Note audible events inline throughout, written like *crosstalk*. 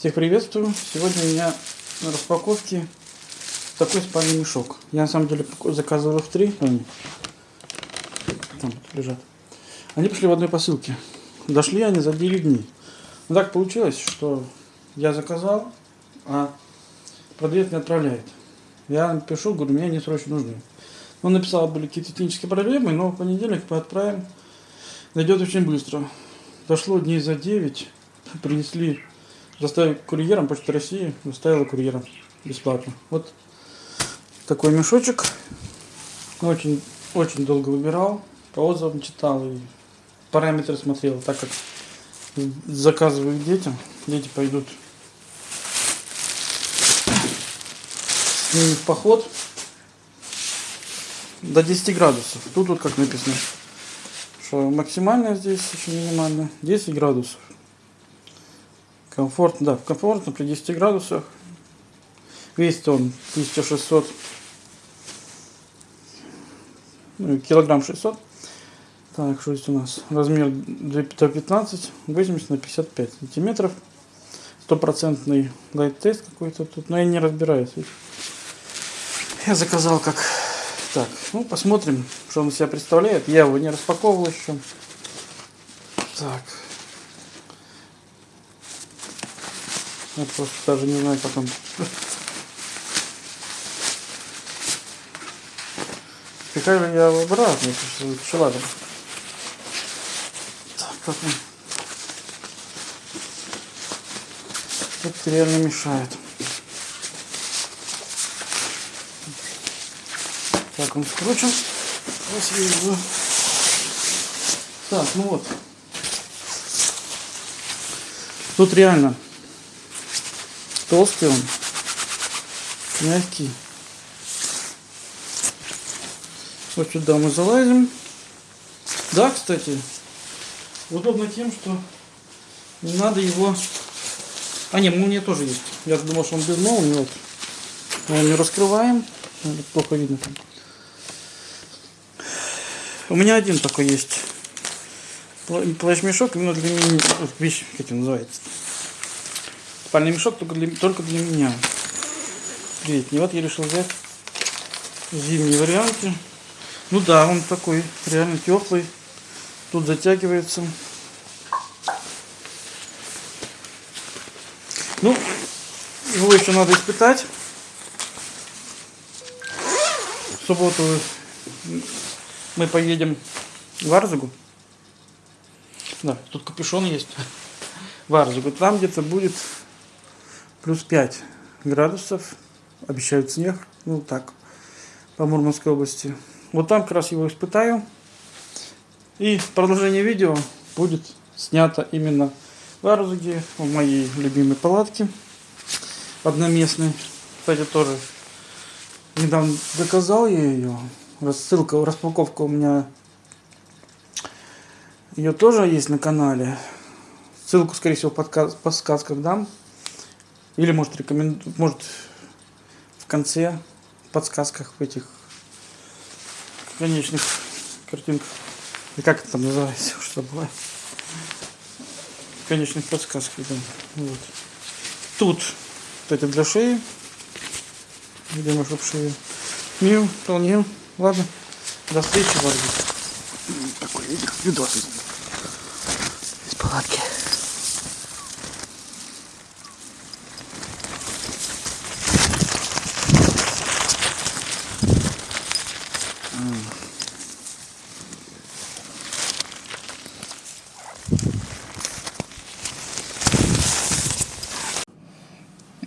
Всех приветствую. Сегодня у меня на распаковке такой спальный мешок. Я на самом деле заказывал их три. Они там лежат. Они пришли в одной посылке. Дошли они за 9 дней. Но так получилось, что я заказал, а продавец не отправляет. Я пишу, говорю, мне они срочно нужны. Он написал, были какие-то технические проблемы, но в понедельник мы отправим. Дойдет очень быстро. Дошло дней за 9. Принесли Доставил курьером Почта России, доставила курьером бесплатно. Вот такой мешочек. Очень, очень долго выбирал, по отзывам читал и параметры смотрел, так как заказываю детям. Дети пойдут с ними в поход до 10 градусов. Тут вот как написано, что максимально здесь еще минимально 10 градусов. Комфортно, да, комфортно при 10 градусах. Весит он 1600, ну, килограмм 600. Так, что здесь у нас? Размер 15, 80 на 55 сантиметров. Стопроцентный лайт-тест какой-то тут, но я не разбираюсь. Я заказал как... Так, ну посмотрим, что он из себя представляет. Я его не распаковывал еще. Так, Я просто даже не знаю, как он... Спекаю я обратно, что ладно. Так, как он... Это реально мешает. Так, он скручен. Так, ну вот. Тут реально толстый он, мягкий. Вот сюда мы залазим. Да, кстати, удобно тем, что не надо его... А, не, молния тоже есть. Я думал, что он без молнии. Вот. Не раскрываем. Плохо видно там. У меня один такой есть. Плащ-мешок именно для меня. Вещь, как это называется. Спальный мешок только для, только для меня. Летний. Вот я решил взять зимние варианты. Ну да, он такой реально теплый. Тут затягивается. Ну, его еще надо испытать. В субботу мы поедем в Арзугу. Да, тут капюшон есть. *laughs* В Арзугу. Там где-то будет плюс 5 градусов. Обещают снег. Ну так, по Мурманской области. Вот там как раз его испытаю. И продолжение видео будет снято именно в Арзуге, в моей любимой палатке одноместной. Кстати, тоже недавно заказал я ее. Ссылка, распаковка у меня ее тоже есть на канале. Ссылку, скорее всего, в подсказках дам. Или может рекоменду... может в конце подсказках в этих конечных картинках. И как это там называется, *laughs* что было? конечных подсказках, да. Вот. Тут это для шеи. Видимо, чтобы шею. Мил, вполне. Ладно. До встречи в Арбит. Такой видос из, из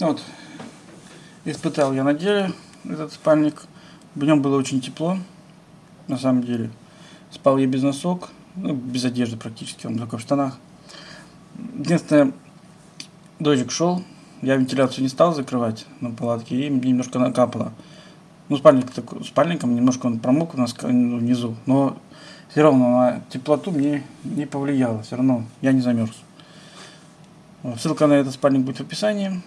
палатки. Вот, испытал я на деле этот спальник. В нем было очень тепло, на самом деле. Спал я без носок, ну, без одежды практически, он только в штанах. Единственное, дождик шел, я вентиляцию не стал закрывать на палатке и немножко накапало. Ну, спальник такой, спальником немножко он промок у нас внизу, но все равно на теплоту мне не повлияло, все равно я не замерз. Ссылка на этот спальник будет в описании.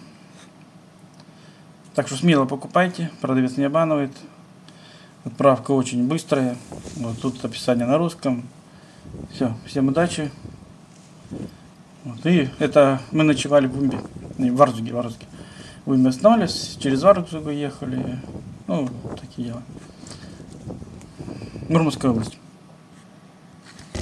Так что смело покупайте, продавец не обманывает. Отправка очень быстрая. Вот тут описание на русском. Все, всем удачи. Вот, и это мы ночевали в Бумбе. Не, в Варзуге, в Варзуге. Мы останавливались, через Варзугу ехали. Ну, такие дела. Мурманская область.